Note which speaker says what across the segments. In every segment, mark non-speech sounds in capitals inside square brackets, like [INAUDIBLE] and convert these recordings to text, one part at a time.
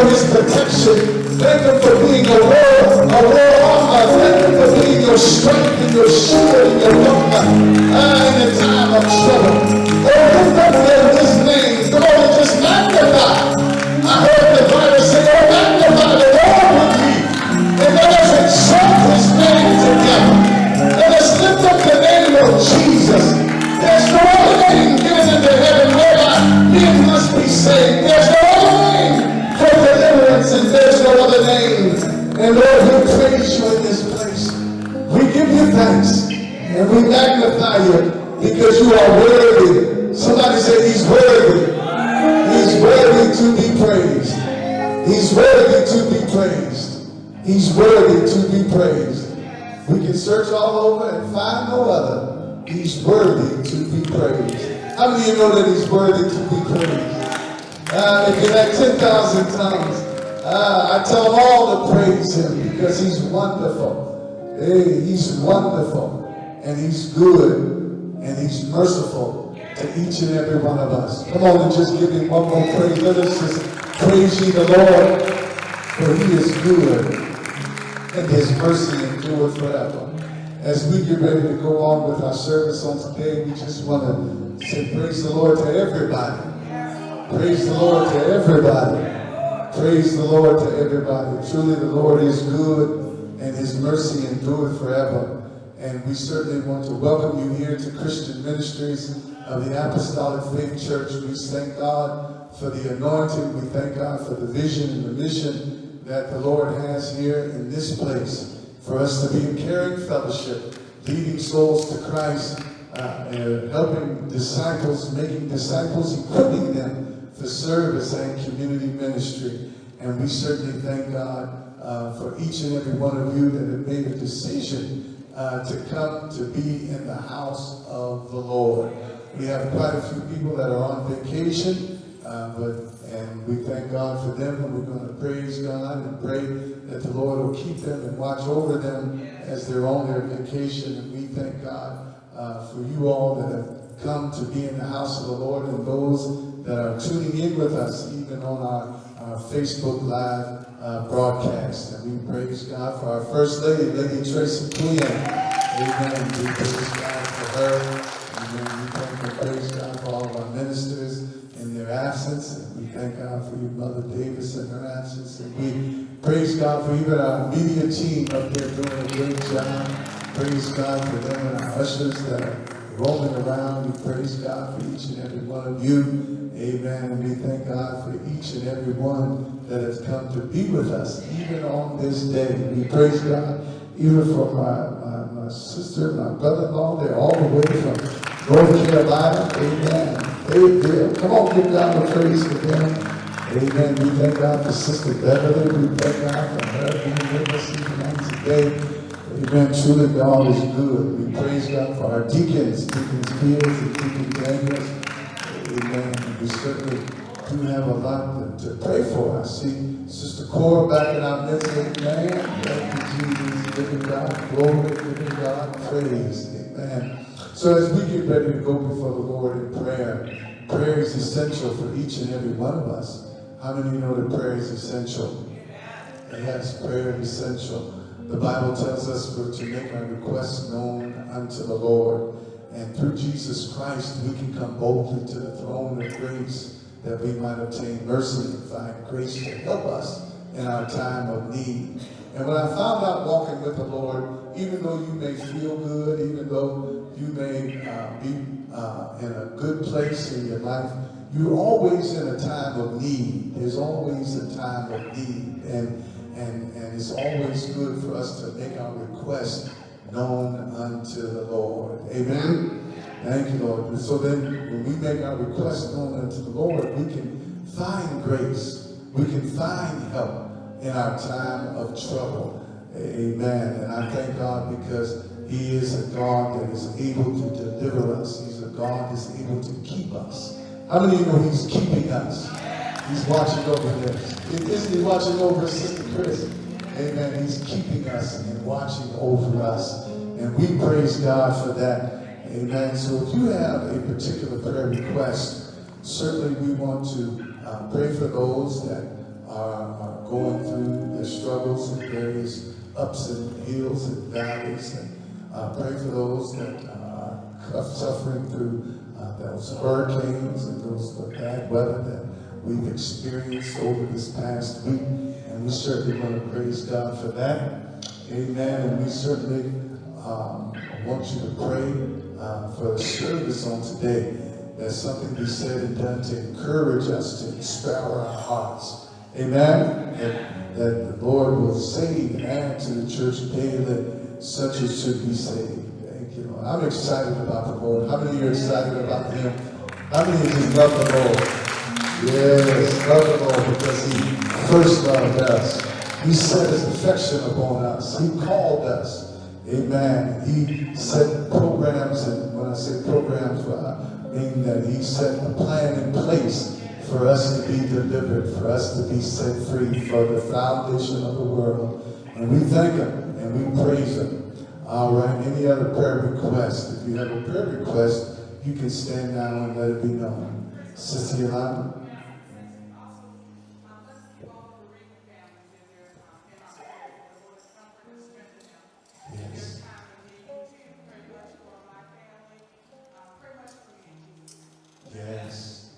Speaker 1: for his protection. Thank him for being a Lord, a royal armor. Thank him for being your strength and your shield and your armor. And in time of trouble. because you are worthy. Somebody said he's worthy. He's worthy to be praised. He's worthy to be praised. He's worthy to be praised. We can search all over and find no other. He's worthy to be praised. How many of you know that he's worthy to be praised? Uh, if you like 10,000 times, uh, ah, I tell all to praise him because he's wonderful. Hey, he's wonderful and he's good and he's merciful to each and every one of us. Come on and just give him one more praise. Let us just praise ye the Lord, for he is good, and his mercy endureth forever. As we get ready to go on with our service on today, we just want to say praise the Lord to everybody. Praise the Lord to everybody. Praise the Lord to everybody. Truly the Lord is good, and his mercy endureth forever. And we certainly want to welcome you here to Christian Ministries of the Apostolic Faith Church. We thank God for the anointing. We thank God for the vision and the mission that the Lord has here in this place for us to be in caring fellowship, leading souls to Christ, uh, helping disciples, making disciples, equipping them for service and community ministry. And we certainly thank God uh, for each and every one of you that have made a decision uh, to come to be in the house of the Lord. We have quite a few people that are on vacation, uh, but and we thank God for them, and we're going to praise God and pray that the Lord will keep them and watch over them as they're on their vacation. And we thank God uh, for you all that have come to be in the house of the Lord and those that are tuning in with us, even on our our Facebook Live uh, broadcast. And we praise God for our First Lady, Lady Tracy Quinn. Amen. We praise God for her. Amen. We thank and praise God for all of our ministers in their absence. And we thank God for your Mother Davis in her absence. And we praise God for even our media team up there doing a great job. Praise God for them and our ushers that are roaming around. We praise God for each and every one of you. Amen. And we thank God for each and every one that has come to be with us, even on this day. We praise God even for my, my, my sister, my brother-in-law. They're all the way from North Carolina. Amen. They, come on, give God a praise them. Amen. We thank God for Sister Beverly. We thank God for her being with us even on today. Amen. Truly, God is good. We praise God for our deacons, Deacons Fields and Deacon Daniels. Amen. We certainly do have a lot to, to pray for. I see Sister Cora back in our midst. Amen. Thank you, Jesus. Giving God glory, giving God praise. Amen. So as we get ready to go before the Lord in prayer, prayer is essential for each and every one of us. How many know that prayer is essential? Yes, prayer is essential. The Bible tells us for to make our requests known unto the Lord. And through Jesus Christ, we can come boldly to the throne of grace that we might obtain mercy and find grace to help us in our time of need. And when I found out walking with the Lord, even though you may feel good, even though you may uh, be uh, in a good place in your life, you're always in a time of need. There's always a time of need. And and, and it's always good for us to make our request known unto the Lord. Amen? Thank you, Lord. And so then when we make our request known unto the Lord, we can find grace. We can find help in our time of trouble. Amen. And I thank God because he is a God that is able to deliver us. He's a God that's able to keep us. How many of you know he's keeping us? He's watching over this. Isn't he watching over Sister Chris? Amen. He's keeping us and watching over us. And we praise God for that. Amen. So if you have a particular prayer request, certainly we want to uh, pray for those that are, are going through their struggles and various ups and hills and valleys. And uh, pray for those that are suffering through uh, those hurricanes and those bad weather that we've experienced over this past week. And we certainly want to praise God for that. Amen. And we certainly um, want you to pray uh, for the service on today. That something be said and done to encourage us, to inspire our hearts. Amen. That, that the Lord will save and add to the church daily such as should be saved. Thank you. I'm excited about the Lord. How many of you are excited about Him? How many of you love the Lord? Yes, Lord because He first loved us. He set His affection upon us. He called us. Amen. He set programs, and when I say programs, I mean that He set a plan in place for us to be delivered, for us to be set free for the foundation of the world. And we thank Him and we praise Him. All right, any other prayer request? If you have a prayer request, you can stand down and let it be known. Sister Yolanda? Yes.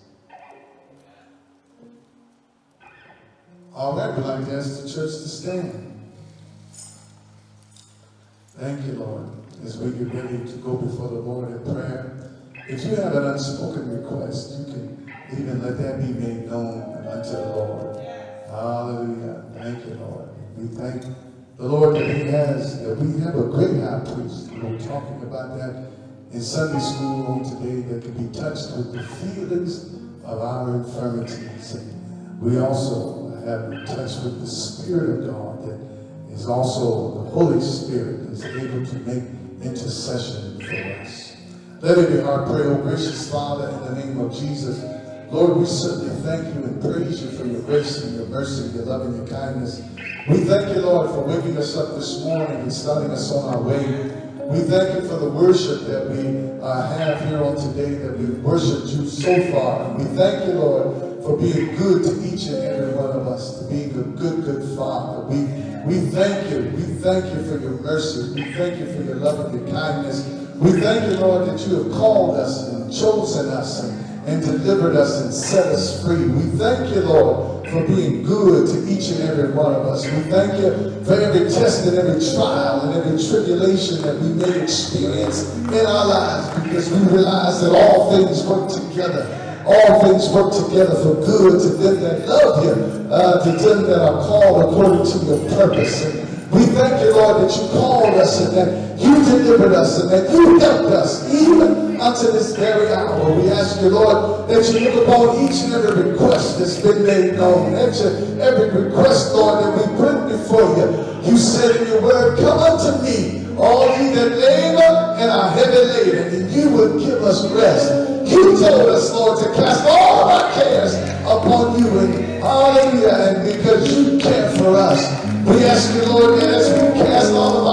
Speaker 1: All right, we'd like to ask the church to stand. Thank you, Lord, as we get ready to go before the Lord in prayer. If you have an unspoken request, you can even let that be made known unto the Lord. Hallelujah. Thank you, Lord. We thank the Lord that He has, that we have a great high priest. We were talking about that in Sunday school on today that can be touched with the feelings of our infirmities. And we also have been touched with the Spirit of God that is also the Holy Spirit that is able to make intercession for us. Let it be our prayer, oh gracious Father, in the name of Jesus. Lord, we certainly thank you and praise you for your grace and your mercy, your love and your kindness. We thank you, Lord, for waking us up this morning and starting us on our way. We thank you for the worship that we uh, have here on today, that we've worshiped you so far. We thank you, Lord, for being good to each and every one of us, to being a good, good Father. We, we thank you. We thank you for your mercy. We thank you for your love and your kindness. We thank you, Lord, that you have called us and chosen us and and delivered us and set us free. We thank you, Lord, for being good to each and every one of us. We thank you for every test and every trial and every tribulation that we may experience in our lives because we realize that all things work together. All things work together for good to them that love you, uh, to them that are called according to your purpose. And we thank you, Lord, that you called us and that you delivered us and that you helped us even unto this very hour. We ask you, Lord, that you look upon each and every request that's been made known. You, every request, Lord, that we bring before you. You said in your word, come unto me, all ye that labor and are heavy laden, and you will give us rest. You told us, Lord, to cast all our cares upon you, and hallelujah, and because you care for us. We ask you, Lord, that as we cast all of our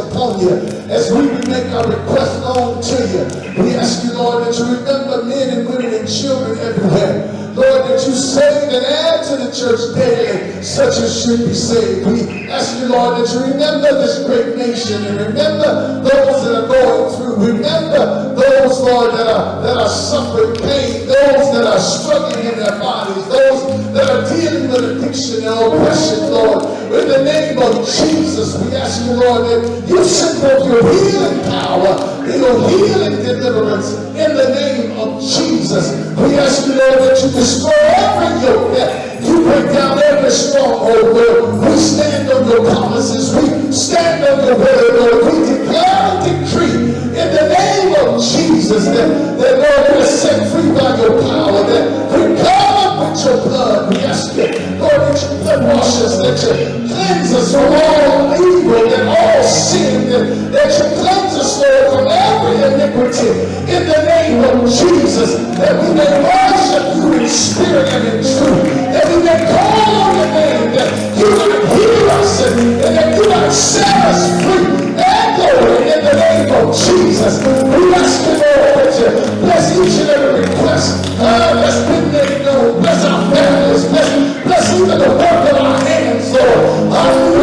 Speaker 1: upon you, as we make our request known to you, we ask you, Lord, that you remember men and women and children everywhere. Lord, that you save and add to the church daily, such as should be saved. We ask you, Lord, that you remember this great nation and remember those that are going through. Remember those, Lord, that are, that are suffering pain, those that are struggling in their bodies, those that are dealing with addiction and oppression, Lord. In the name of Jesus, we ask you, Lord, that you send forth your healing power, your healing deliverance in the name of Jesus. We ask you, Lord, that you destroy every yoke that you break down every stronghold, Lord. We stand on your promises. We stand on your word, Lord. We declare and decree in the name of Jesus that, that Lord, we're set free by your power, that we're with your blood. Ask Lord, that you blood wash us, that you cleanse us from all evil and all sin, that, that you cleanse us, Lord, from every iniquity in the name of Jesus, that we may worship you in spirit and in truth, that we may call on your name, that you might hear us and, and that you might set us free and glory in the name of Jesus. We ask you, Lord, that you bless each and every request uh, that's been known. Bless the work of our hands, Lord.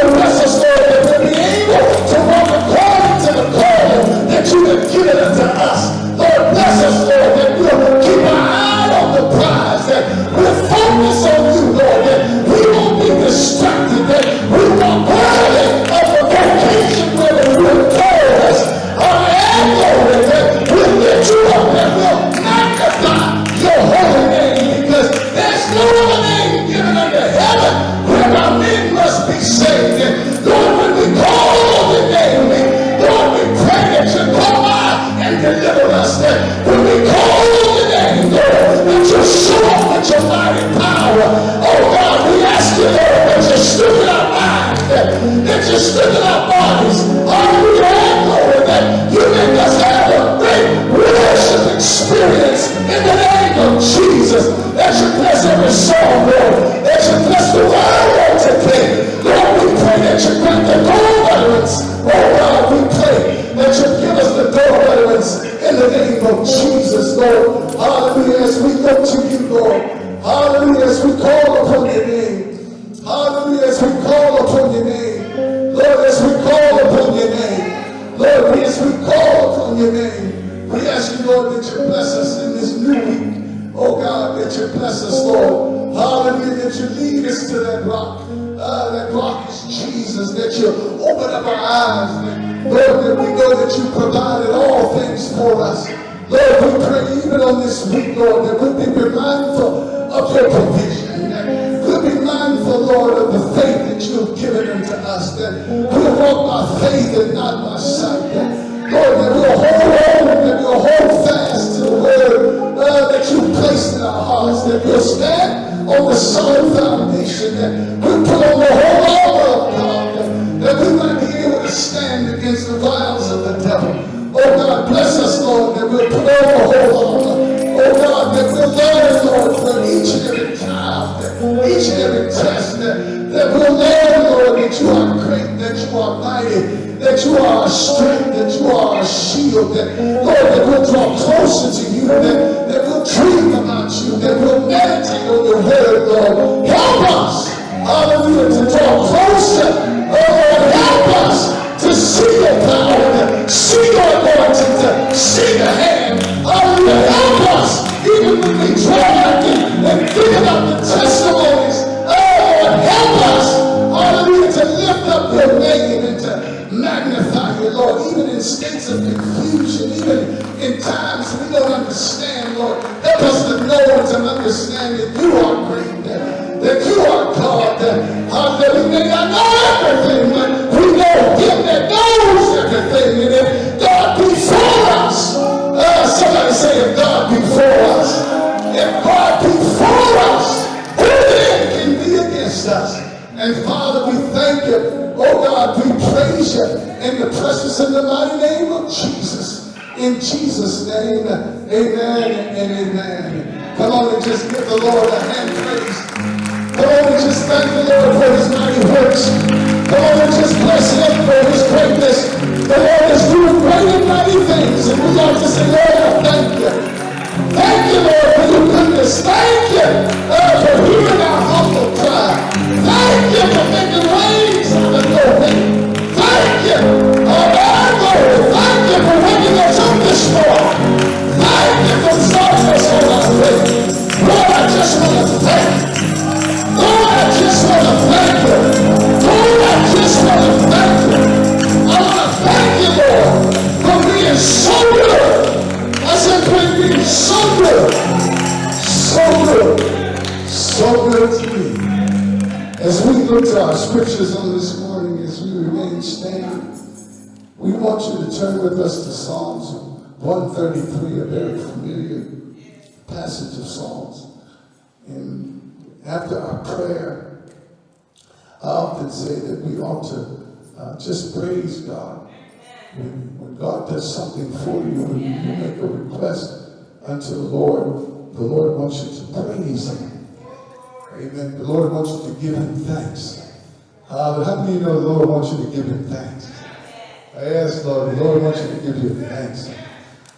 Speaker 1: The name of Jesus, Lord. Hallelujah, as we look to you, Lord. Hallelujah, as we call upon your name. Hallelujah, as we call upon your name. Lord, as we call upon your name. Lord, as we call upon your name. We ask you, Lord, that you bless us in this new week. Oh God, that you bless us, Lord. Hallelujah, that you lead us to that rock. Uh, that rock is Jesus, that you open up our eyes. Lord, that we know that you provided all things for us. Lord, we pray even on this week, Lord, that we'll be mindful of your provision. We'll be mindful, Lord, of the faith that you have given unto us. That we'll walk by faith and not by sight. That, Lord, that we'll hold on, that we'll hold fast to the word uh, that you placed in our hearts. That we'll stand on the solid foundation. That we'll put on the whole armor of God. That we might be able to stand each and every trial, each and every test that, that will learn, Lord, that you are great, that you are mighty, that you are a strength, that you are a shield, that, Lord, that we'll draw closer to you, that, that we'll dream about you, that we'll meditate on your word, Lord. Help us, hallelujah, to draw closer. Oh, Lord, help us to see your power, to see your anointing, to see the hand. Hallelujah, help us, and, think about the testimonies. Oh, help us, hallelujah, to lift up your name and to magnify you, Lord, even in states of confusion, even in times we don't understand, Lord. Help us to know and to understand that you are great, that, you are God, that, uh, that we may not know everything, but we know Him and if God be for us, uh, somebody Oh God, we praise you in the precious and the mighty name of Jesus. In Jesus' name, amen and amen. Come on and just give the Lord a hand praise. Come on and just thank the Lord for his mighty works. Come on and just bless him for his greatness. The Lord is doing great and mighty things. And we ought to say, Lord, I thank you. Thank you, Lord, for your goodness. Thank you uh, for hearing our humble cry. Thank you for making ways Thank you. Oh, God, Thank you for waking us up this morning. Thank you for starting us on our way. Lord, I just want to thank you. So good to me. As we look to our scriptures on this morning, as we remain standing, we want you to turn with us to Psalms 133, a very familiar passage of Psalms. And after our prayer, I often say that we ought to uh, just praise God. When, when, God does something for you, when you make a request unto the Lord, the Lord wants you to praise Him. Amen. The Lord wants you to give Him thanks. Uh, how many you know the Lord wants you to give Him thanks? Asked Lord, the Lord wants you to give Him thanks.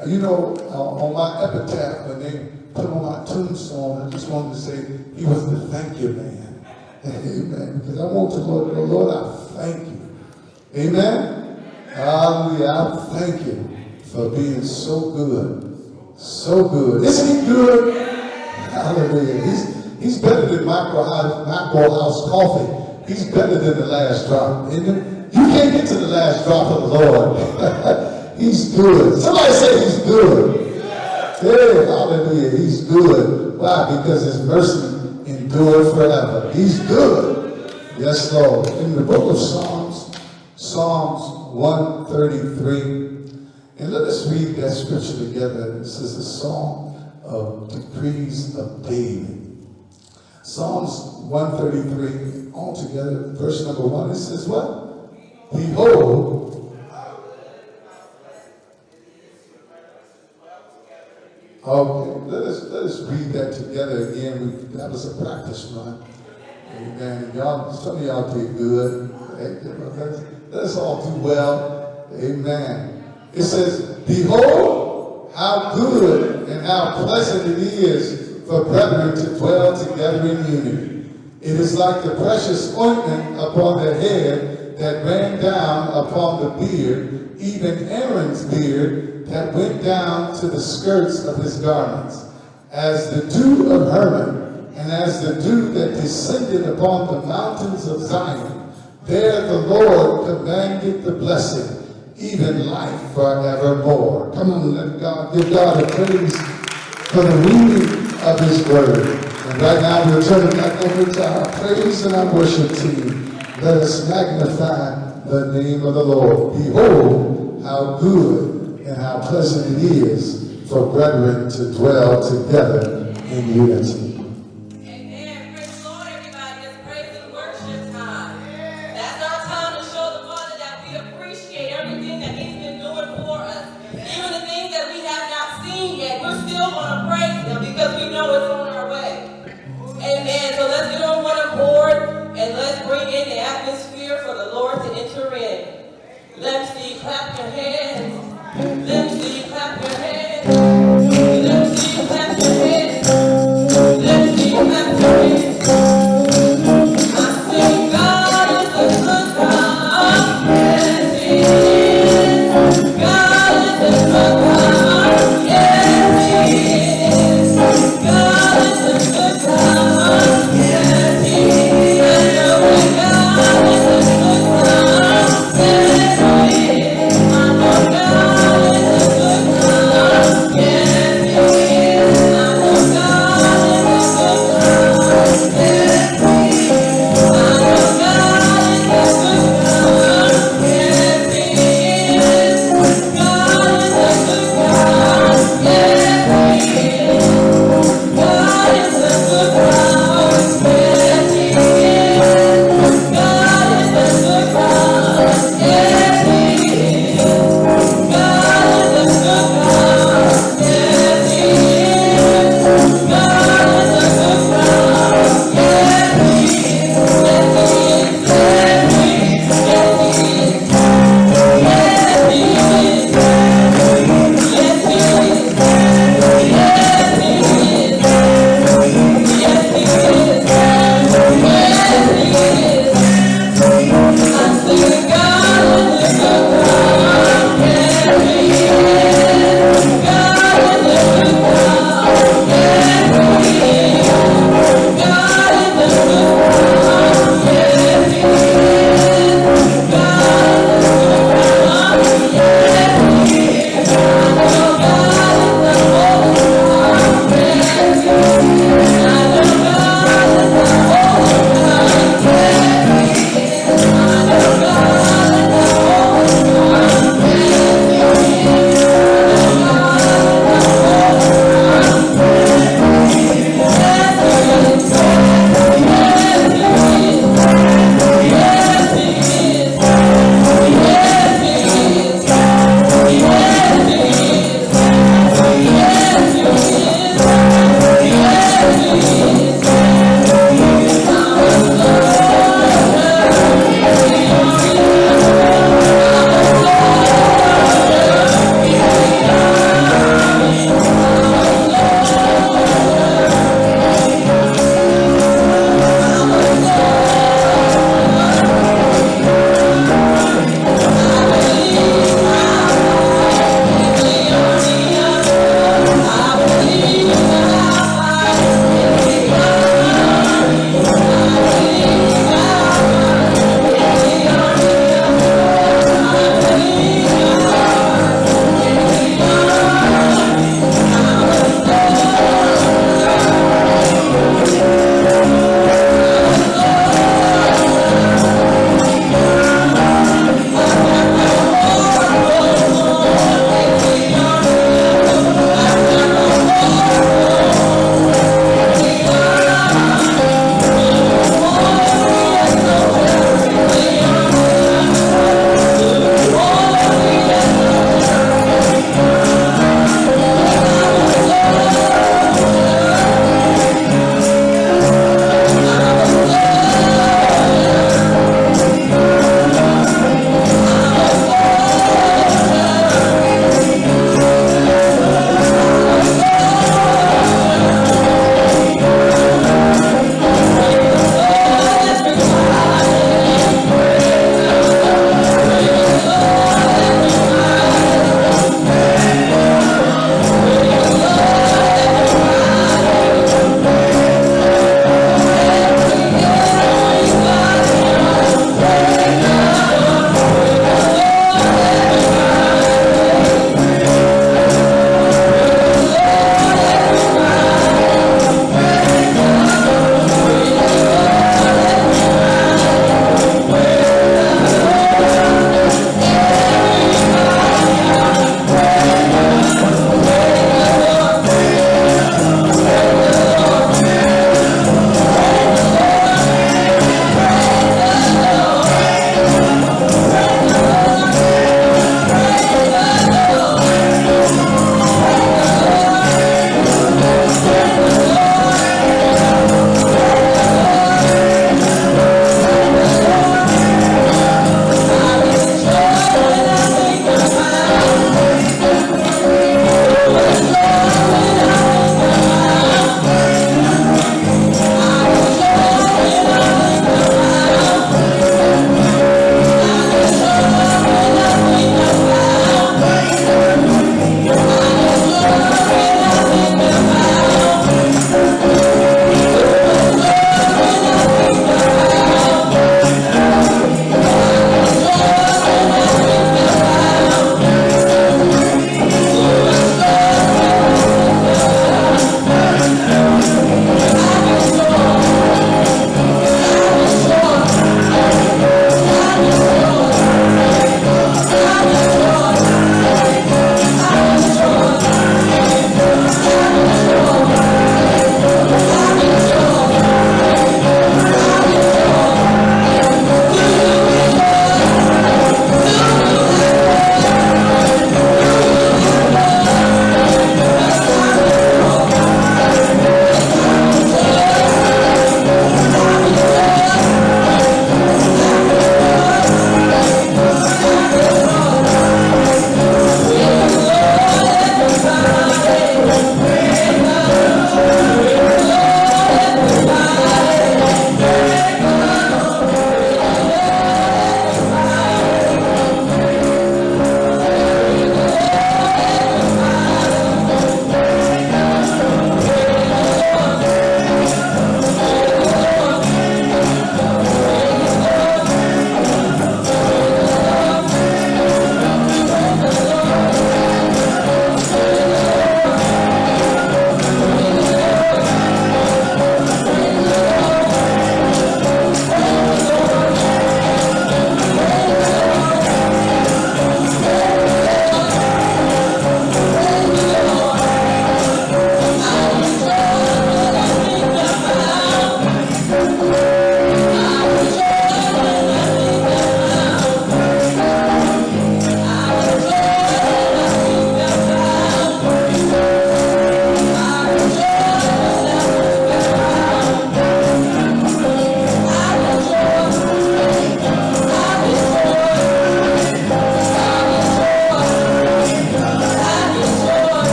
Speaker 1: Uh, you know, uh, on my epitaph, when they put on my tombstone, I just wanted to say, he was the thank you man. Amen. Because I want to Lord, Lord, I thank you. Amen. Hallelujah. I thank you for being so good. So good. Isn't he good? Hallelujah. He's, he's better than Maxwell House, House coffee. He's better than the last drop. Isn't? You can't get to the last drop of the Lord. [LAUGHS] he's good. Somebody say he's good. Hey, hallelujah. He's good. Why? Because his mercy endured forever. He's good. Yes, Lord. In the book of Psalms, Psalms 133. And let us read that scripture together. This is a song of degrees of David. Psalms 133, all together, verse number one, it says what? Behold, okay, let us let us read that together again. We, that was a practice run. Amen. Y'all, some of y'all did good. Let us all do well. Amen. It says, Behold, how good and how pleasant it is for brethren to dwell together in unity. It is like the precious ointment upon the head that ran down upon the beard, even Aaron's beard that went down to the skirts of his garments, as the dew of Hermon, and as the dew that descended upon the mountains of Zion. There the Lord commanded the blessing, even life forevermore. Come on, let God give God a praise for the reading of his word. And right now we're turning back over to our praise and our worship team. Let us magnify the name of the Lord. Behold, how good and how pleasant it is for brethren to dwell together in unity.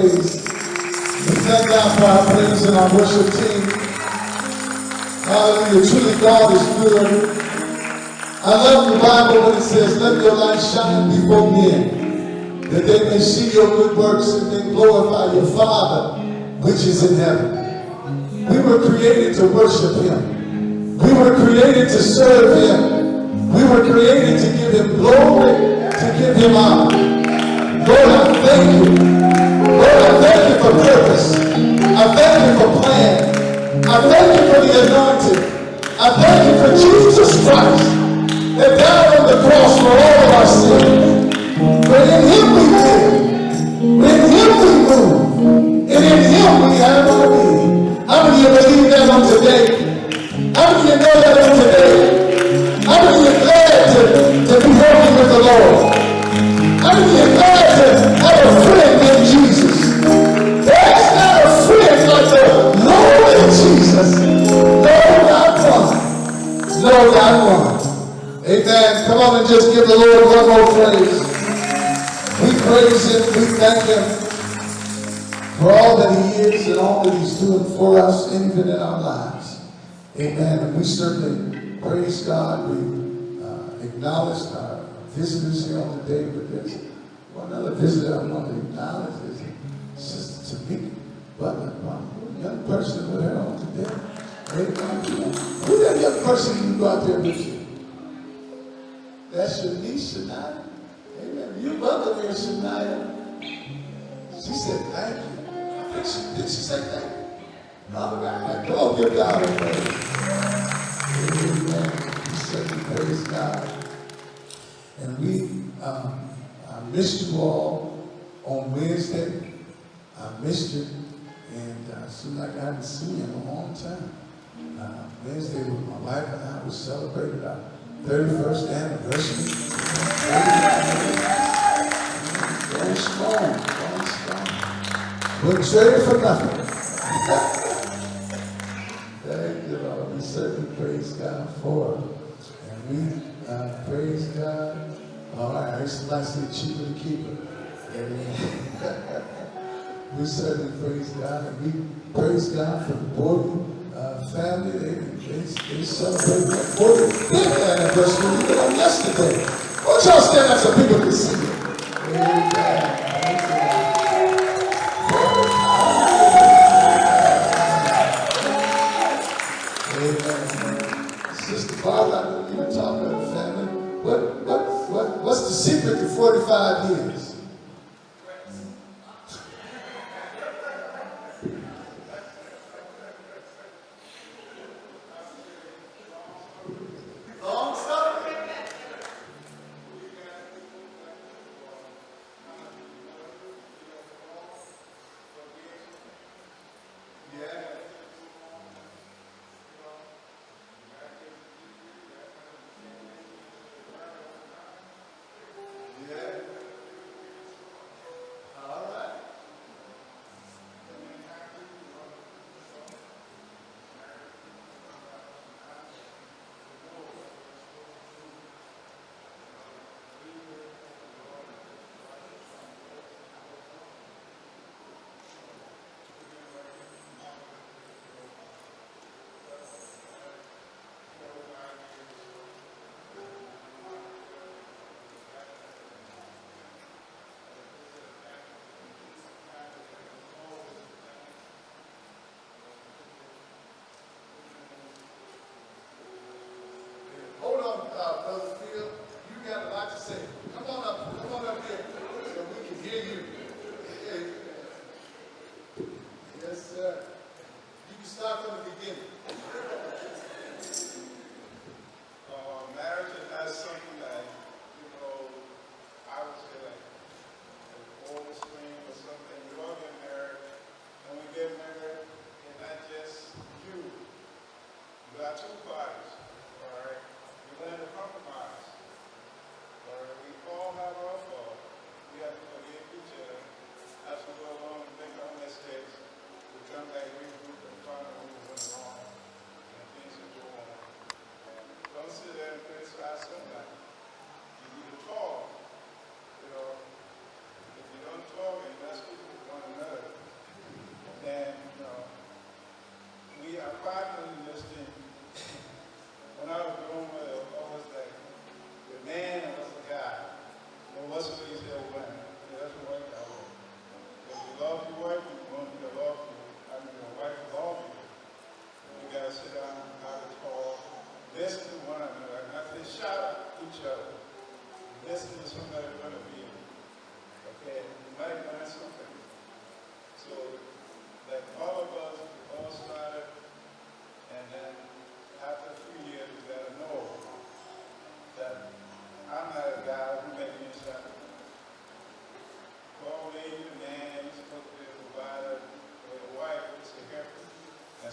Speaker 2: Praise.
Speaker 1: Thank God for our praise and our worship team. Hallelujah. Truly, God is good. I love the Bible when it says, Let your light shine before men, that they may see your good works and then glorify your Father which is in heaven. We were created to worship Him. We were created to serve Him. We were created to give Him glory, to give Him honor. Lord, I thank you. I thank you for purpose. I thank you for plan. I thank you for the anointing. I thank you for Jesus Christ that died on the cross for all of our sins. But in Him we live. In Him we move. And in Him we have our being. How many of you believe that on today? How many of you know that on today? How many of you glad to, to be walking with the Lord? How many of you glad to Amen. Come on and just give the Lord one more praise. We praise Him. We thank Him for all that He is and all that He's doing for us, even in our lives. Amen. And we certainly praise God. We uh, acknowledge our visitors here on the day, but there's one other visitor I want to acknowledge is Sister Tamika Butler, one young person with her on today. Who's that young person you go out there with you? That's your niece, Shania. Amen. You mother there, Shania. She said, thank you. Did she, did she say thank you? All right. Come on, give God a praise. Amen. We certainly praise God. And we, um, I missed you all on Wednesday. I missed you. And uh, seemed like I hadn't seen you in a long time. Uh, Wednesday, was my wife and I, we celebrated our 31st anniversary. Going strong, going strong. Wouldn't trade it for nothing. Thank you, Lord. We certainly praise God for it. And we uh, praise God. All right, I used to say cheaper to keeper. Amen. [LAUGHS] we certainly praise God. And we praise God for the Borden uh, family. They, they, they celebrated their 45th anniversary even on yesterday. Why y'all stand up so people can see it? Amen. Amen. Sister Barbara, I know you were talking the family. What, what, what, what's the secret to 45 years?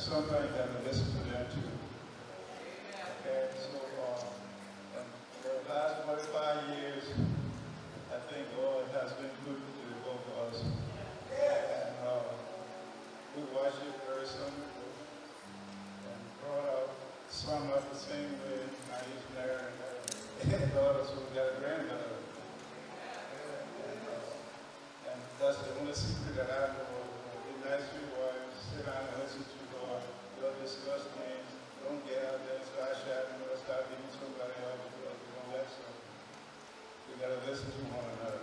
Speaker 2: Sometimes you gotta listen to them too. Okay, so, uh, and for the last forty-five years, I think God has been good to both of us. And, uh, we it very similar. And brought up, some up the same way, he's married, and daughters, we got a granddaughter. And, uh, and that's the only secret that I know. Be nice to your wife, sit down and listen to God. Don't discuss things. Don't get out there and start shouting or start beating somebody else because you don't let some. Listen to one another.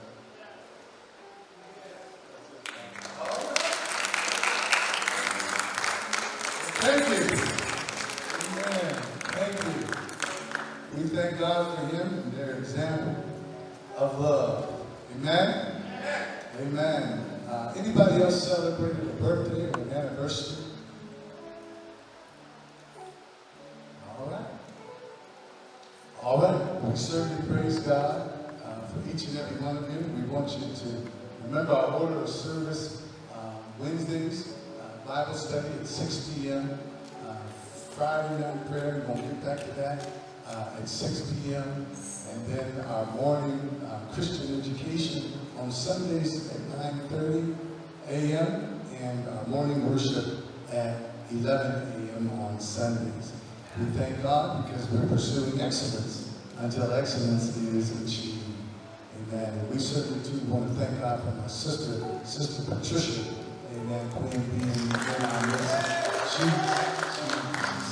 Speaker 1: Thank you. Amen. Thank you. We thank God for him and their example of love. Amen? Amen. Uh, anybody else celebrated a birthday or an anniversary? All right. All right. We certainly praise God for each and every one of you. We want you to remember our order of service uh, Wednesdays, uh, Bible study at 6 p.m. Uh, Friday night prayer, we're going to get back to that uh, at 6 p.m. And then our morning uh, Christian education on Sundays at 9.30 a.m. and morning worship at 11 a.m. on Sundays. We thank God because we're pursuing excellence until excellence is achieved. And we certainly do want to thank God for my sister, Sister Patricia. Amen. Queen being in our midst. She, she,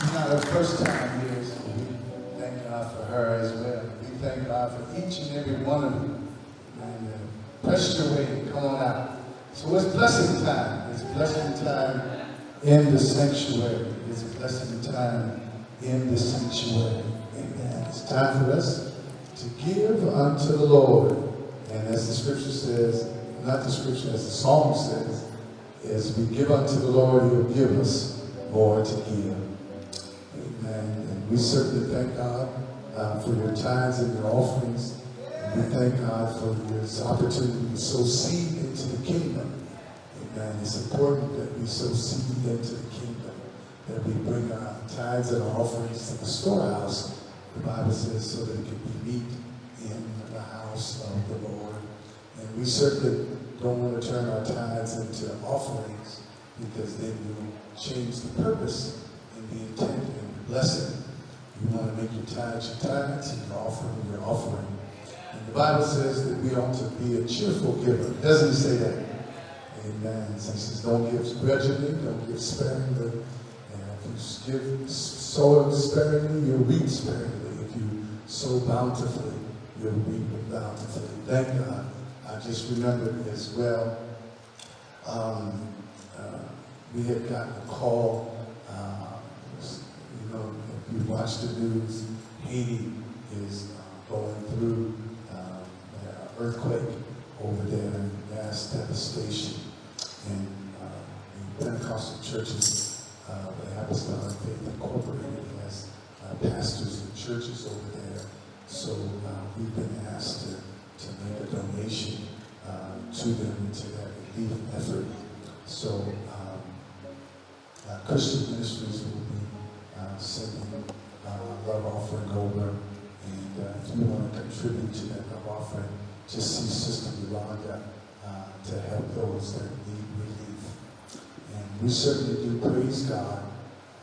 Speaker 1: it's not her first time here, so we thank God for her as well. We thank God for each and every one of you. And uh, press your way come on out. So it's blessing time. It's blessing time in the sanctuary. It's blessing time in the sanctuary. Amen. It's time for us to give unto the Lord. And as the scripture says, not the scripture, as the psalm says, as we give unto the Lord, He'll give us more to give. Amen. And we certainly thank God uh, for your tithes and your offerings. And we thank God for this opportunity to sow seed into the kingdom. Amen. It's important that we sow seed into the kingdom, that we bring our tithes and our offerings to the storehouse, the Bible says, so that it can be meat in the house of the Lord. We certainly don't want to turn our tithes into offerings because then we'll change the purpose and the intent and the blessing. You want to make your tithes your tithes and your offering your offering. And the Bible says that we ought to be a cheerful giver. Doesn't it say that? Amen. So he says, don't give grudgingly, don't give sparingly. And if you give sow sparingly, you'll reap sparingly. If you sow bountifully, you'll reap bountifully. Thank God. I just remembered as well, um, uh, we had gotten a call, uh, you know, if you watch the news, Haiti is uh, going through um, an earthquake over there, and mass devastation. And uh, the Pentecostal churches, uh, the Apostolic Faith Incorporated has uh, pastors and churches over there. So uh, we've been asked to make a donation uh, to them to that relief effort. So um, uh, Christian Ministries will be uh, sending uh, love offering over. And uh, if you want to contribute to that love offering, just see Sister Yolanda uh, to help those that need relief. And we certainly do praise God.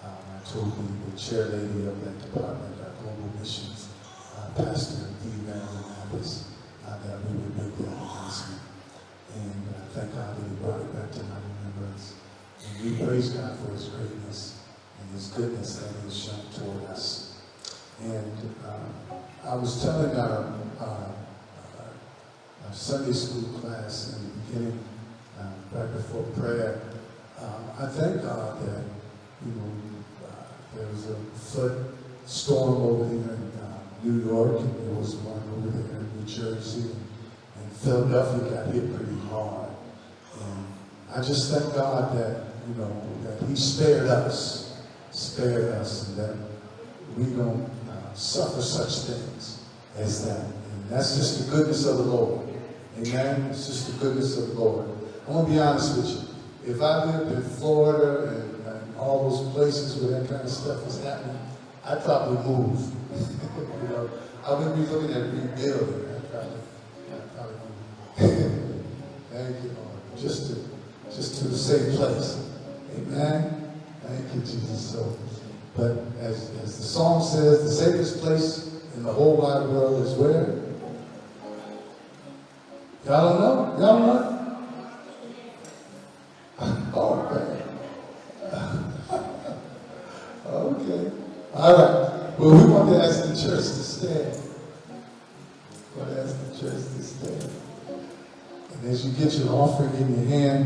Speaker 1: Um, I told you the chair lady of that department, our global missions, uh, Pastor. Marilyn Abbas, uh, that we would make that announcement. And uh, thank God that he brought it back to my remembrance. And we praise God for his greatness and his goodness that he has shown toward us. And uh, I was telling our, our, our, Sunday school class in the beginning, uh, right before prayer, um, I thank God that, you know, uh, there was a flood storm over here in uh, New York, and there was one over there in New Jersey, and Philadelphia got hit pretty hard. And I just thank God that, you know, that he spared us, spared us, and that we don't uh, suffer such things as that. And that's just the goodness of the Lord. Amen? It's just the goodness of the Lord. I want to be honest with you. If I lived in Florida and, and all those places where that kind of stuff was happening, I'd probably move. you know, I wouldn't be looking at rebuilding. I'd probably, I'd probably. Thank you, Lord. Just to, just to the same place. Amen. Thank you, Jesus. So, but as, as the song says, the safest place in the whole wide world is where? Y'all don't know? Y'all know? [LAUGHS] Oh, man. [LAUGHS] okay. All right. Well, we want to ask the church to stand. We want to ask the church to stand. And as you get your offering in your hand,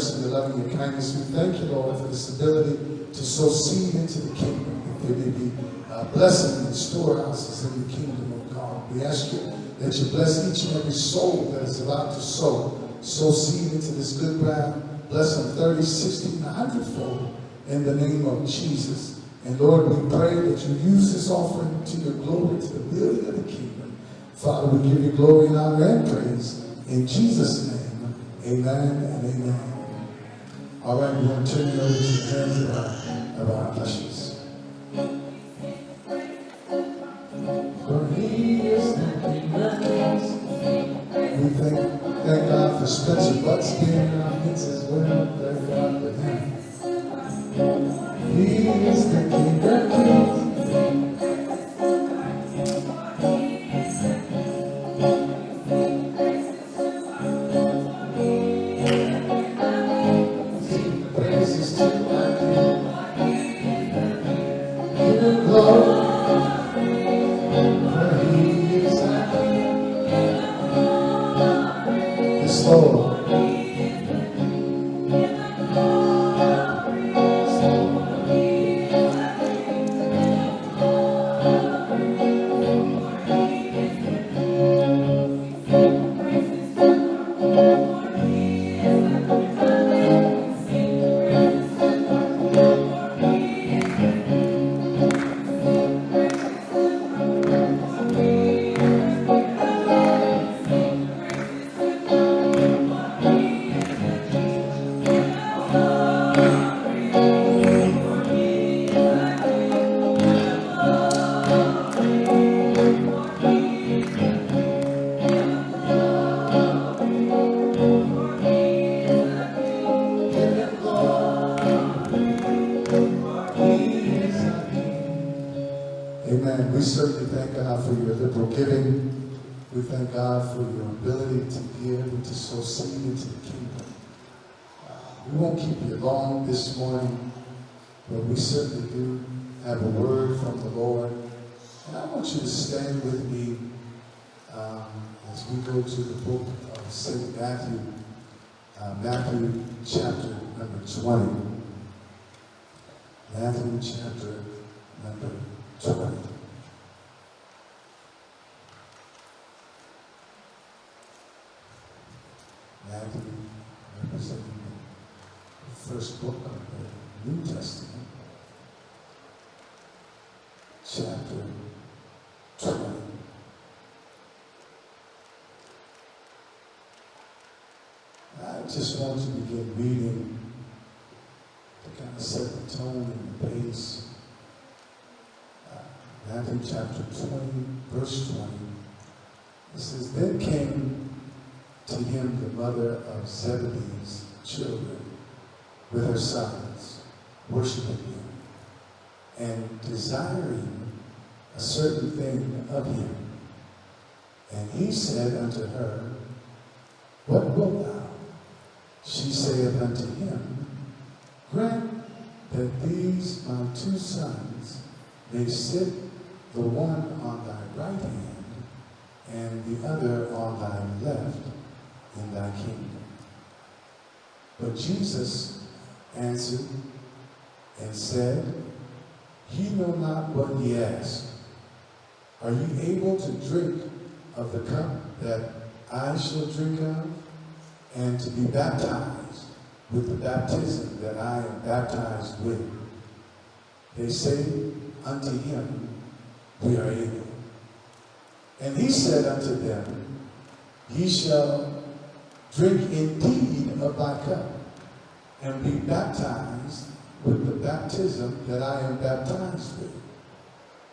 Speaker 1: mercy, your love and your kindness. We thank you, Lord, for this ability to sow seed into the kingdom, that there may be uh, blessing in storehouses in the kingdom of God. We ask you that you bless each and every soul that is about to sow, sow seed into this good ground. Bless them 30, 60, 100 fold in the name of Jesus. And Lord, we pray that you use this offering to your glory, to the building of the kingdom. Father, we give you glory and honor and praise. In Jesus' name, amen and amen. We're going to turn over to the hands of our, ushers. For he is the King of Kings. We thank, thank God for Spencer Butts being in our midst as well. Thank God for him. He is the King of Kings. This morning, but we certainly do have a word from the Lord. And I want you to stand with me um, as we go to the book of St. Matthew, uh, Matthew chapter number 20. Matthew chapter number 20. Matthew representing the first book of the New Testament, chapter 20. I just want to begin reading to kind of set the tone and the pace. Uh, Matthew chapter 20, verse 20. It says, Then came to him the mother of Zebedee's children with her sons, worshiping him, and desiring a certain thing of him. And he said unto her, What wilt thou? She saith unto him, Grant that these my two sons may sit the one on thy right hand and the other on thy left in thy kingdom. But Jesus answered and said, He know not what he ask. Are ye able to drink of the cup that I shall drink of, and to be baptized with the baptism that I am baptized with? They say unto him, We are able. And he said unto them, Ye shall drink indeed of my cup, and be baptized with the baptism that I am baptized with.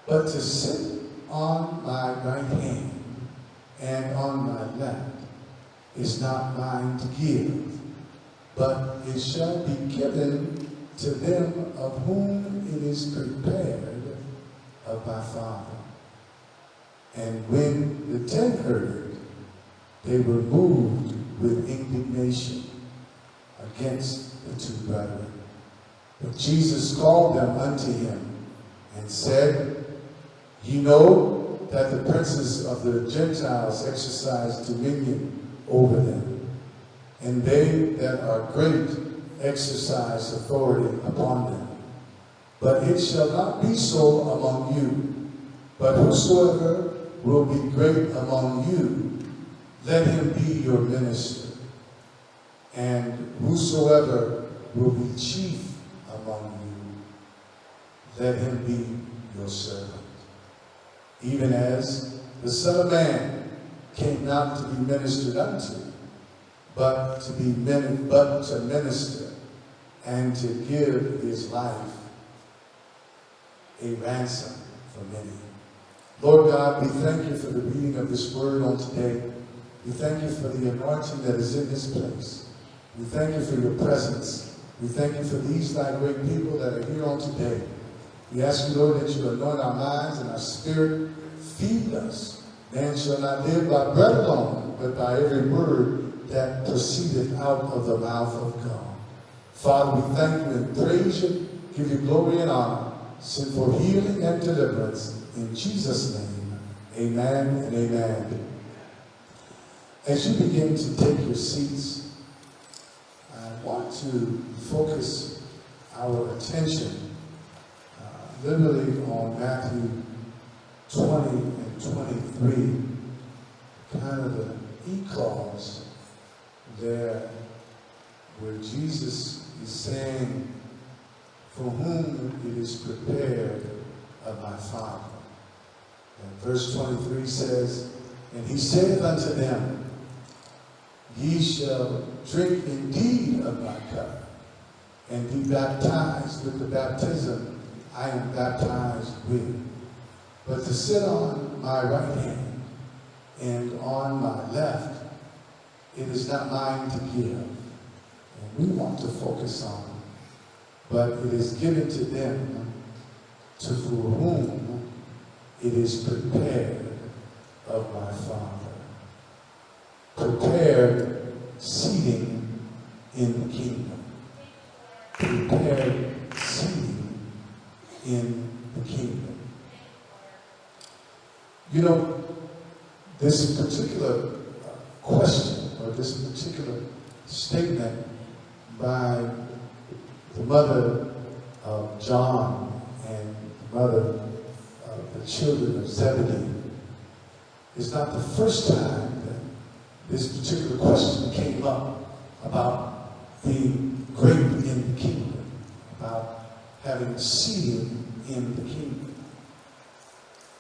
Speaker 1: But to sit on my right hand and on my left is not mine to give, but it shall be given to them of whom it is prepared of my Father. And when the ten heard it, they were moved with indignation against two brethren. But Jesus called them unto him and said, Ye know that the princes of the Gentiles exercise dominion over them, and they that are great exercise authority upon them. But it shall not be so among you, but whosoever will be great among you, let him be your minister. And whosoever will be chief among you, let him be your servant. Even as the Son of Man came not to be ministered unto, but to be min- but to minister and to give his life a ransom for many. Lord God, we thank you for the reading of this word on today. We thank you for the anointing that is in this place. We thank you for your presence. We thank you for these thy great people that are here on today. We ask you, Lord, that you anoint our minds and our spirit. Feed us. Man shall not live by bread alone, but by every word that proceedeth out of the mouth of God. Father, we thank you and praise you, give you glory and honor, send for healing and deliverance. In Jesus' name, amen and amen. As you begin to take your seats, want to focus our attention uh, literally on Matthew 20 and 23, kind of the e-clause there where Jesus is saying, for whom it is prepared of my Father. And verse 23 says, And he saith unto them, Ye shall drink indeed of my cup, and be baptized with the baptism I am baptized with. But to sit on my right hand and on my left, it is not mine to give. And we want to focus on, but it is given to them to for whom it is prepared of my Father. Prepared seating in the kingdom. Prepared seating in the kingdom. You know, this particular question or this particular statement by the mother of John and the mother of the children of Zebedee is not the first time this particular question came up about being great in the kingdom, about having a seating in the kingdom.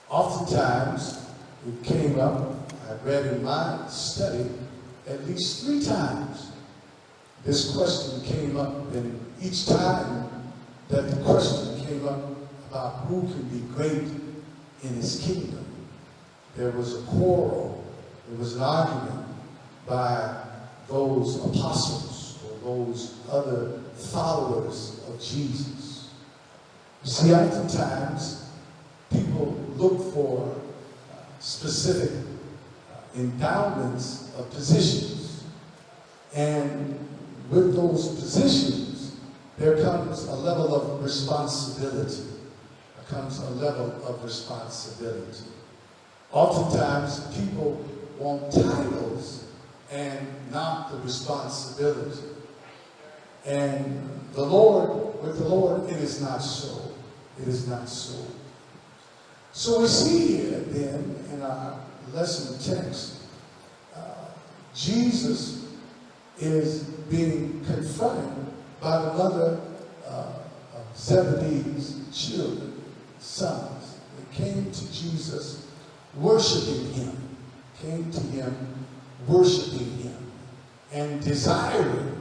Speaker 1: Oftentimes, it came up, I read in my study, at least three times. This question came up, and each time that the question came up about who can be great in his kingdom, there was a quarrel, there was an argument by those apostles or those other followers of Jesus. You see, oftentimes people look for uh, specific uh, endowments of positions. And with those positions, there comes a level of responsibility. There comes a level of responsibility. Oftentimes, people want titles and not the responsibility. And the Lord, with the Lord, it is not so. It is not so. So we see here then in our lesson text, uh, Jesus is being confronted by the mother uh, of Zebedee's children, sons. They came to Jesus worshiping him, came to him worshiping him, and desiring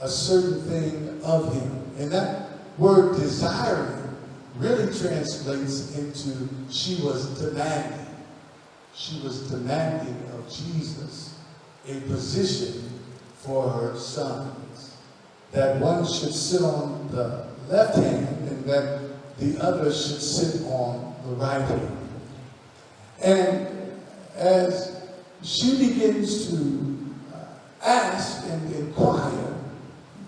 Speaker 1: a certain thing of him. And that word desiring really translates into she was demanding. She was demanding of Jesus a position for her sons. That one should sit on the left hand and that the other should sit on the right hand. And as she begins to uh, ask and inquire,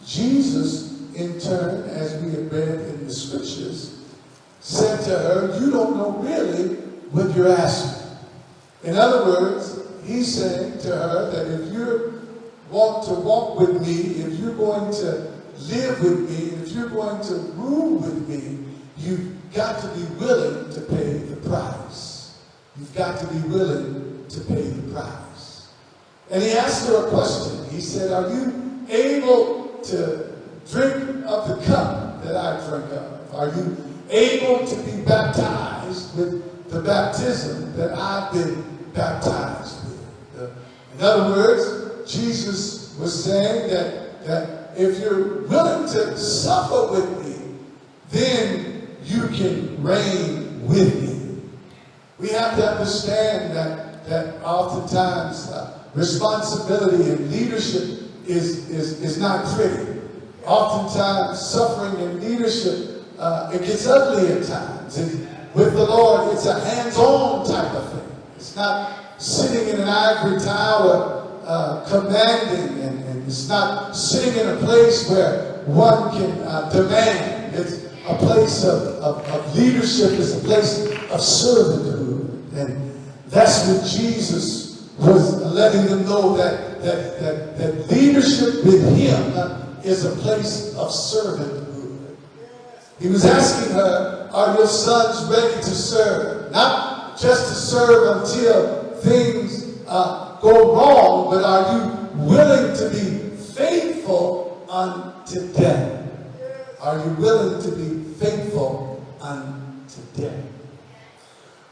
Speaker 1: Jesus, in turn, as we have read in the scriptures, said to her, You don't know really what you're asking. In other words, he's saying to her that if you want to walk with me, if you're going to live with me, if you're going to rule with me, you've got to be willing to pay the price. You've got to be willing to pay the price. And he asked her a question. He said, Are you able to drink of the cup that I drink of? Are you able to be baptized with the baptism that I've been baptized with? In other words, Jesus was saying that, that if you're willing to suffer with me, then you can reign with me. We have to understand that, that oftentimes uh, responsibility and leadership is, is, is not pretty. Oftentimes, suffering and leadership, uh, it gets ugly at times. And with the Lord, it's a hands-on type of thing. It's not sitting in an ivory tower uh, commanding, and, and, it's not sitting in a place where one can uh, demand. It's a place of, of, of leadership, it's a place of servanthood. And that's what Jesus was letting them know that, that, that, that leadership with him is a place of servanthood. He was asking her, Are your sons ready to serve? Not just to serve until things uh, go wrong, but are you willing to be faithful unto death? Are you willing to be faithful unto death?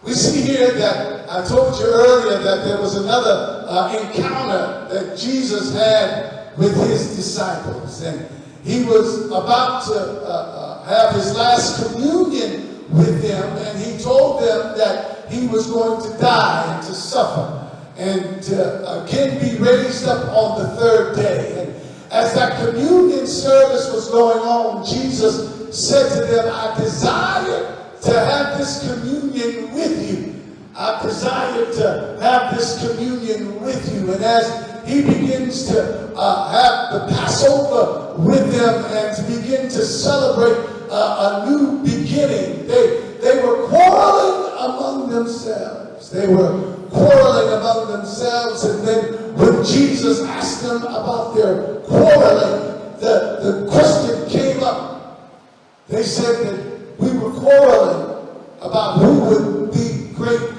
Speaker 1: We see here that I told you earlier that there was another uh, encounter that Jesus had with his disciples, and he was about to uh, uh, have his last communion with them, and he told them that he was going to die and to suffer and to again be raised up on the third day. And as that communion service was going on, Jesus said to them, I desire to have this communion with you. I desire to have this communion with you. And as he begins to uh, have the Passover with them and to begin to celebrate uh, a new beginning, they, they were quarreling among themselves. They were quarreling among themselves. And then when Jesus asked them about their quarreling, the, the question came up. They said that we were quarreling about who would be great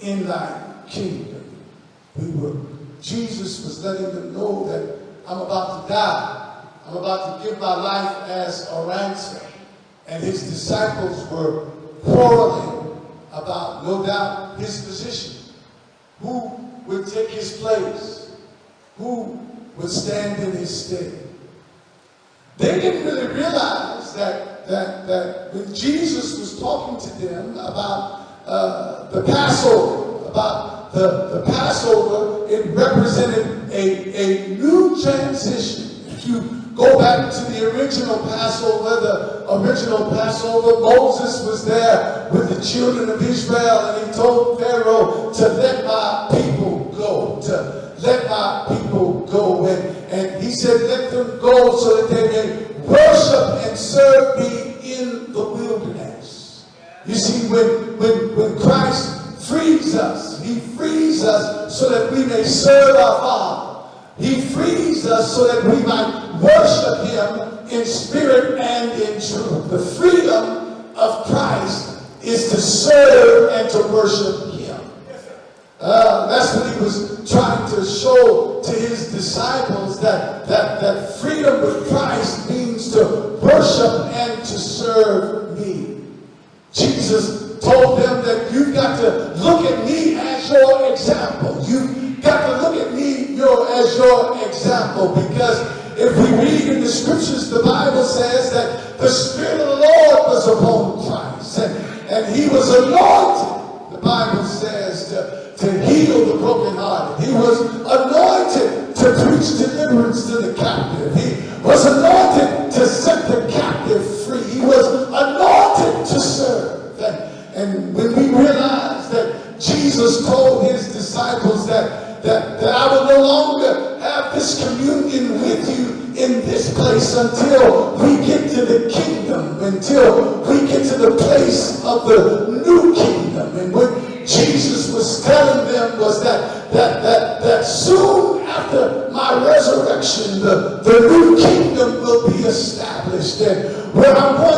Speaker 1: in thy kingdom. We were, Jesus was letting them know that I'm about to die. I'm about to give my life as a ransom. And his disciples were quarreling about, no doubt, his position. Who would take his place? Who would stand in his stead? They didn't really realize that, that, that when Jesus was talking to them about uh, the Passover, about the, the Passover, it represented a, a new transition. If you go back to the original Passover, the original Passover, Moses was there with the children of Israel and he told Pharaoh to let my people go, to let my people go. And, and he said, let them go so that they may worship and serve me in the wilderness. You see, when, when, when Christ frees us, he frees us so that we may serve our Father. He frees us so that we might worship him in spirit and in truth. The freedom of Christ is to serve and to worship. Uh, that's what he was trying to show to his disciples that, that, that freedom with Christ means to worship and to serve me. Jesus told them that you've got to look at me as your example. You've got to look at me your, as your example because if we read in the scriptures, the Bible says that the Spirit of the Lord was upon Christ and, and he was anointed, deliverance to the captive. He was anointed established. And where I'm going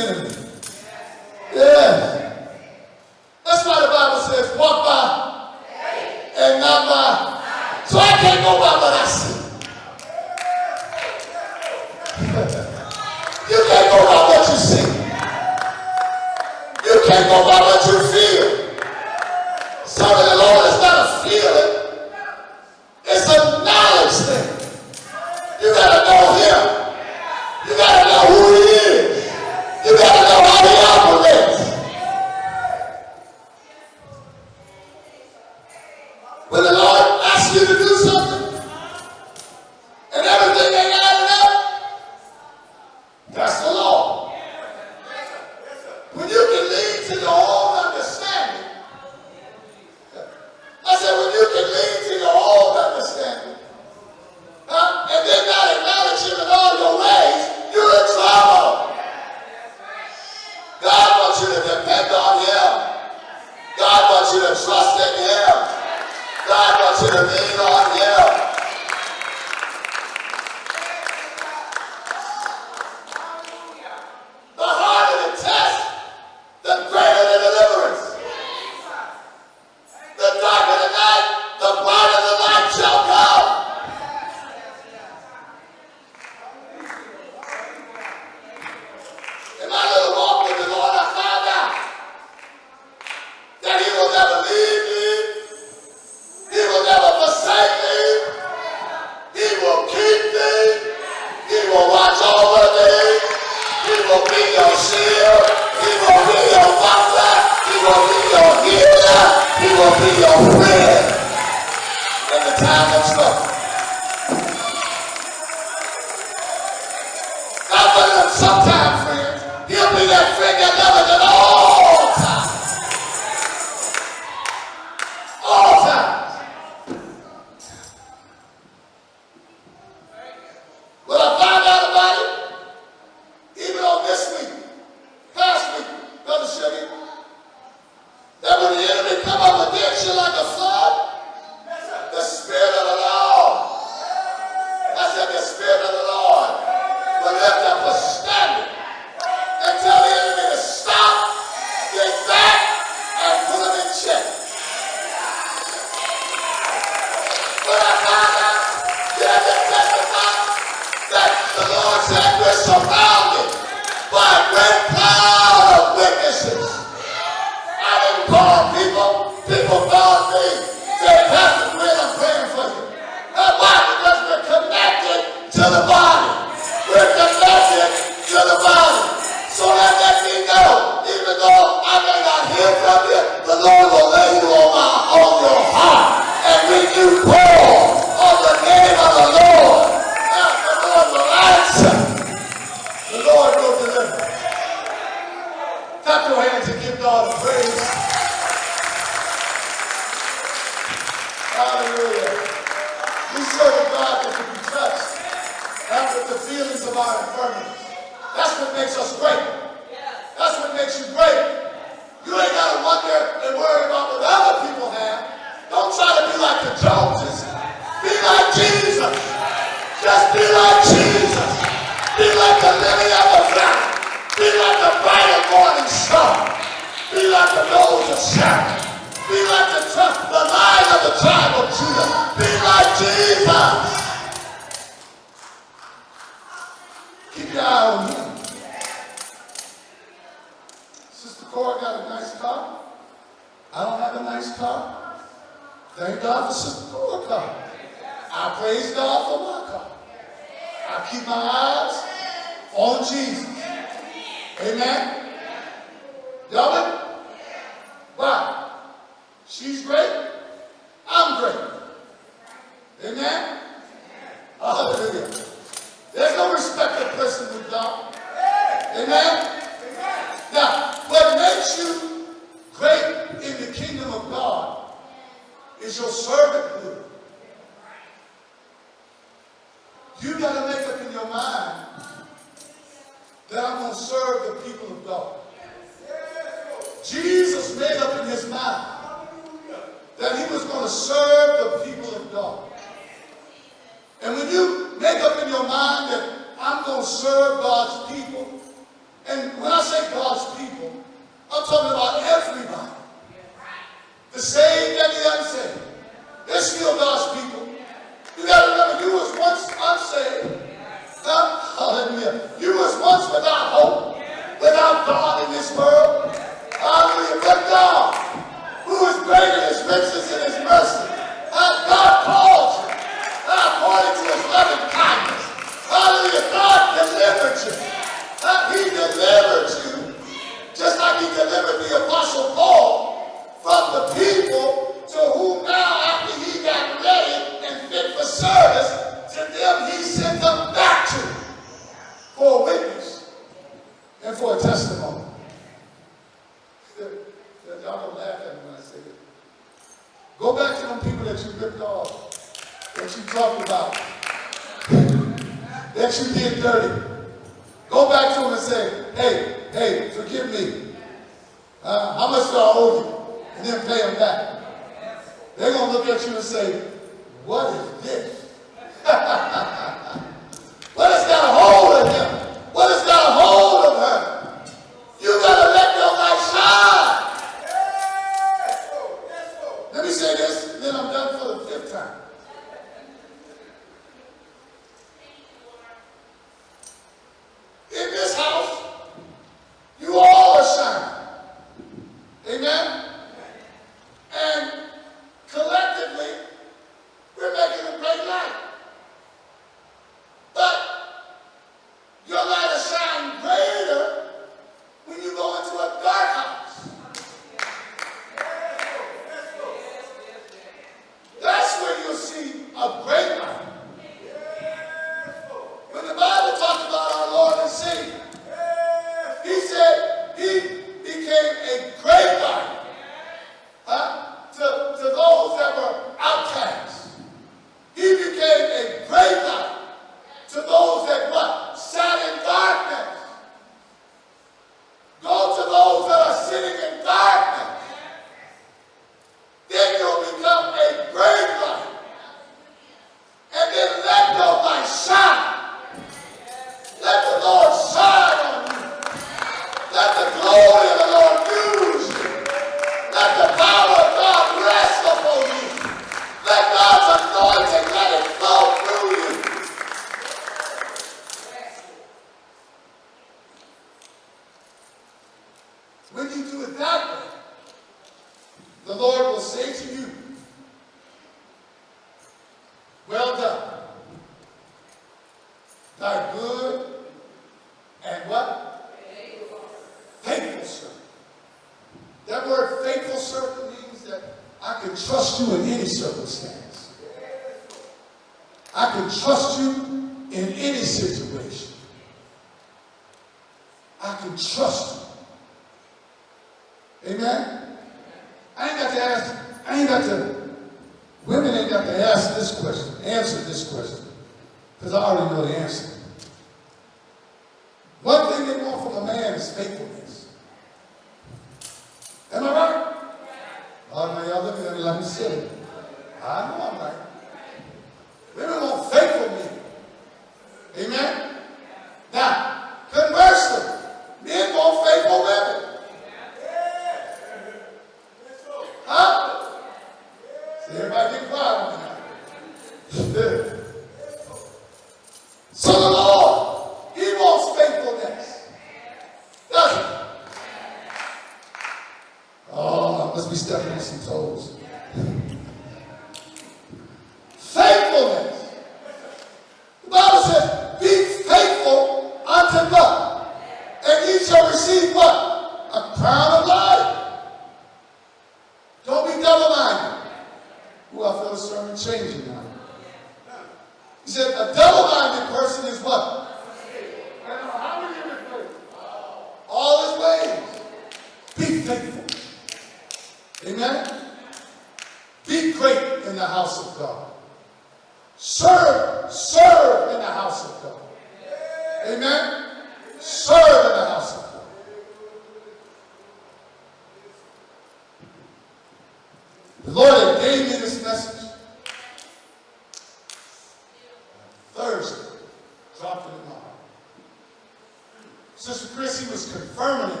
Speaker 1: Chrissy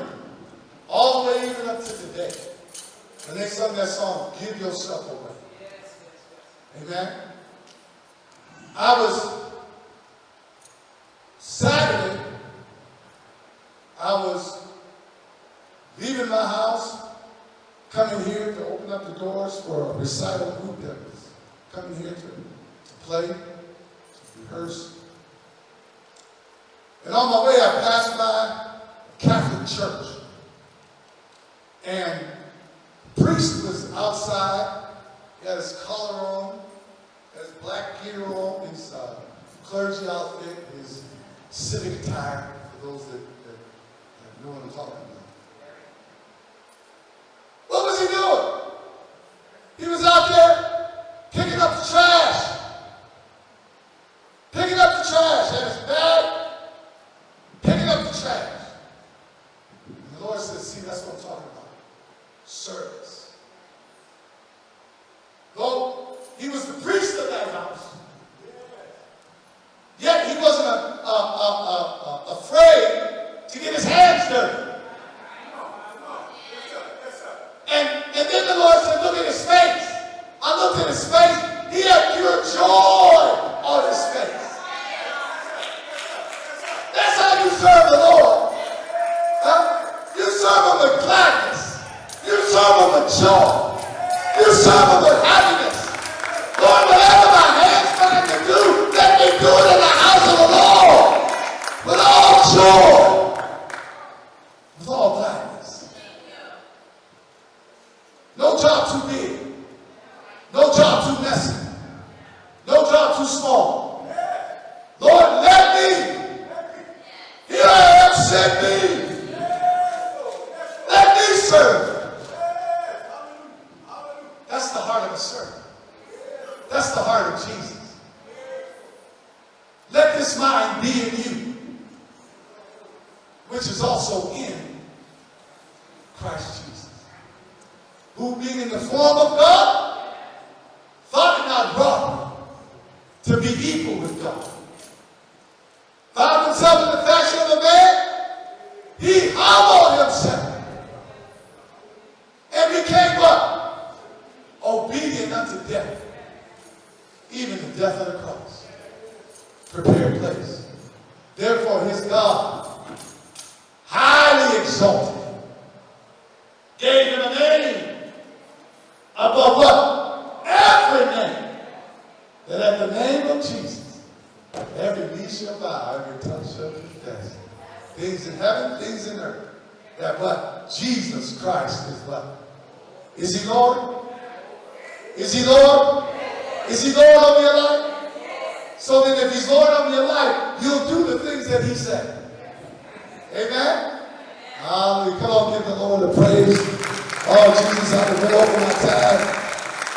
Speaker 1: death, even the death of the cross. Prepared place. Therefore, his God highly exalted gave him a name above what? Every name. That at the name of Jesus, every knee shall bow, every tongue shall confess. Things in heaven, things in earth. That what? Jesus Christ is what? Is he Lord? Is he Lord? Is he Lord over your life? So then if he's Lord over your life, you'll do the things that he said. Amen? Hallelujah. Come on, give the Lord a praise. Oh, Jesus, I've been over my time.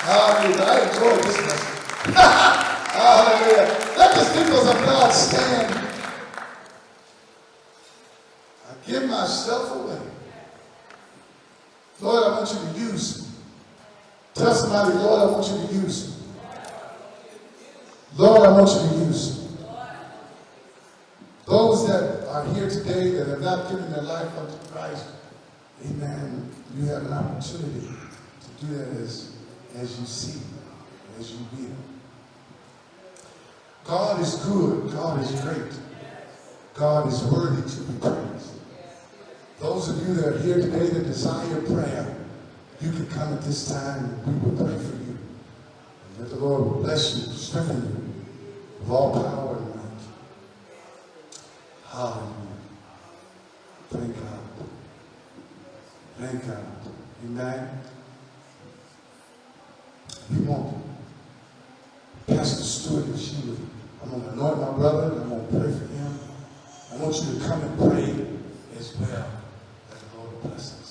Speaker 1: Hallelujah. I enjoy this message. [LAUGHS] Hallelujah. Let the peoples of God stand. I give myself away. Lord, I want you to use me. Tell somebody, Lord, I want you to use me. Lord, I want you to use me. Those that are here today that have not given their life unto Christ, amen, you have an opportunity to do that as, as you see, as you will. God is good. God is great. God is worthy to be praised. Those of you that are here today that desire prayer, you can come at this time and we will pray for you. And that the Lord will bless you, strengthen you with all power and might. Hallelujah. Thank God. Thank God. Amen. You want Pastor Stewart and she would, I'm going to anoint my brother and I'm going to pray for him. I want you to come and pray as well. That the Lord bless us.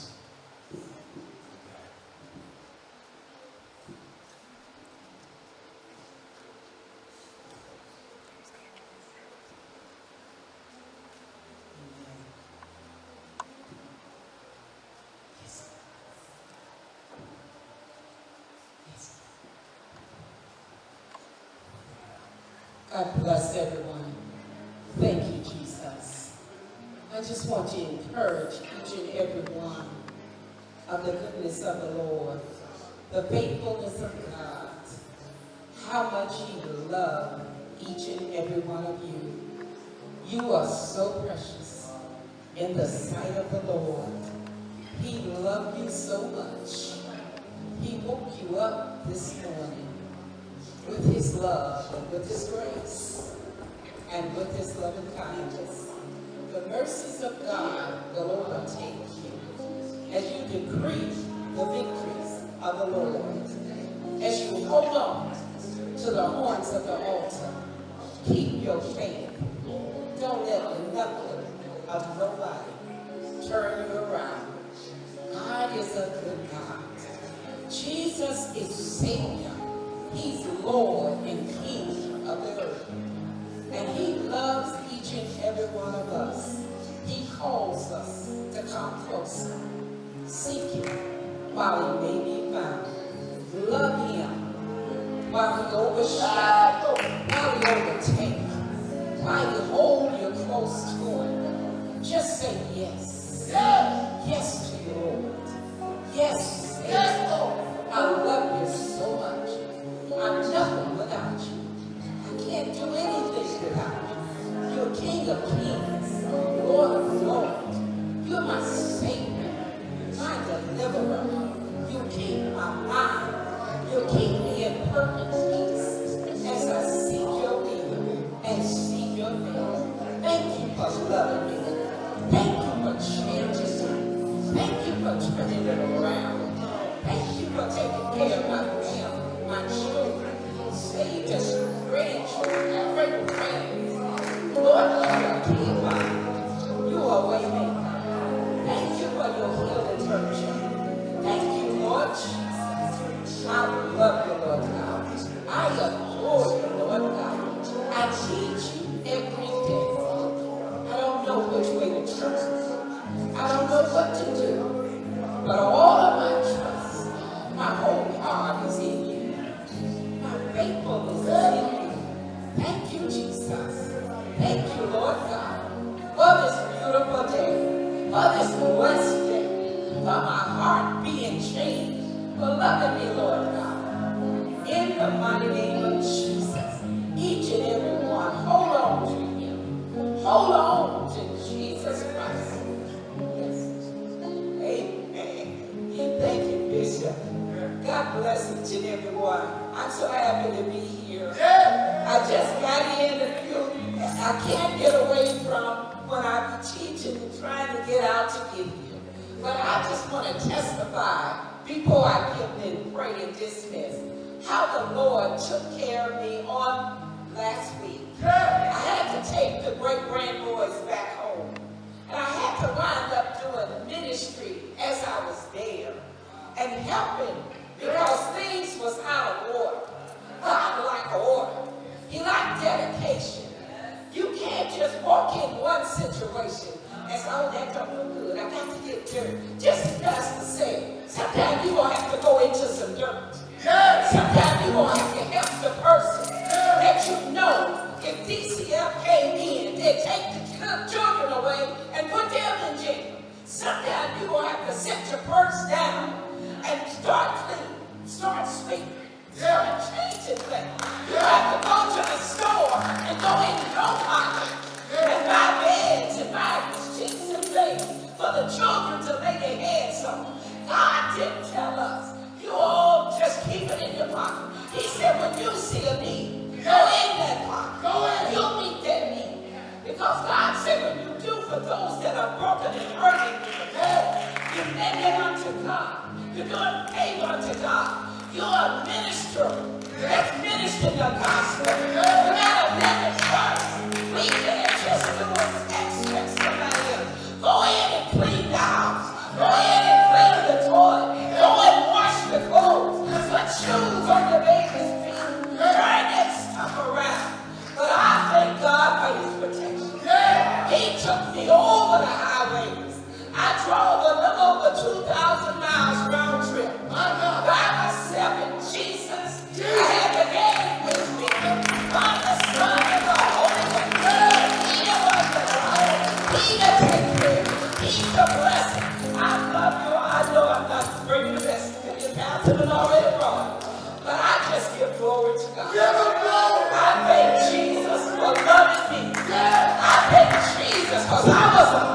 Speaker 3: The
Speaker 4: blessing. I love you. I know I'm not bringing best to you down to the already wrong. But I just give glory to God. I thank Jesus for loving me. I thank Jesus because I was a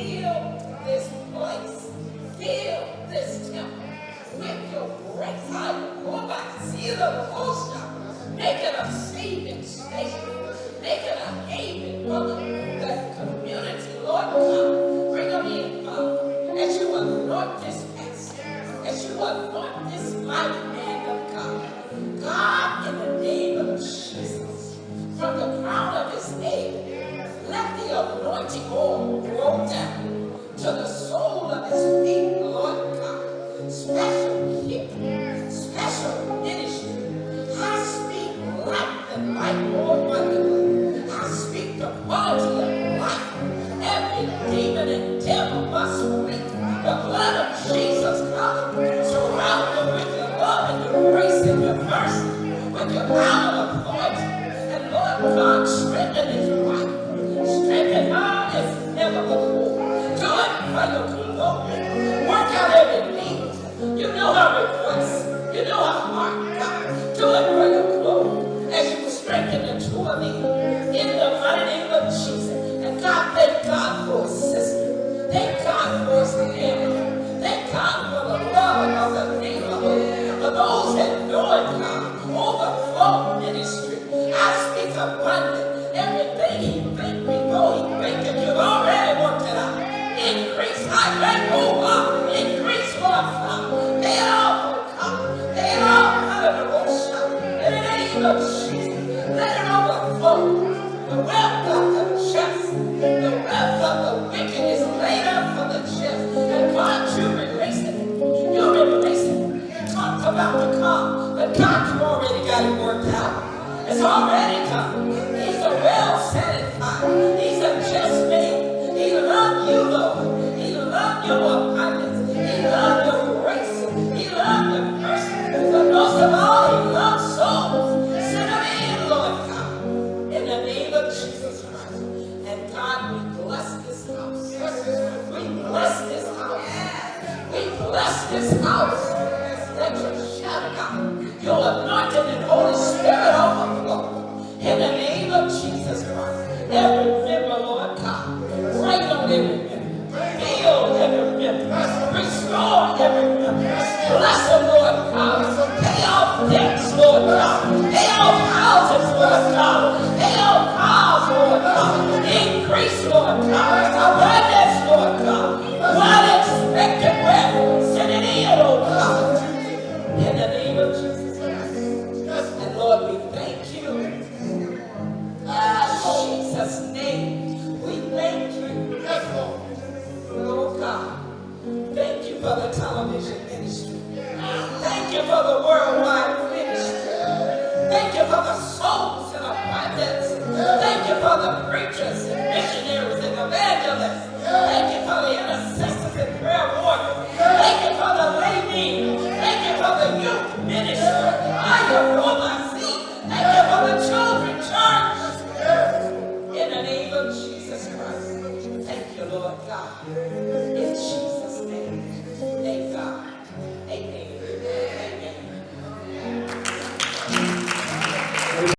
Speaker 4: and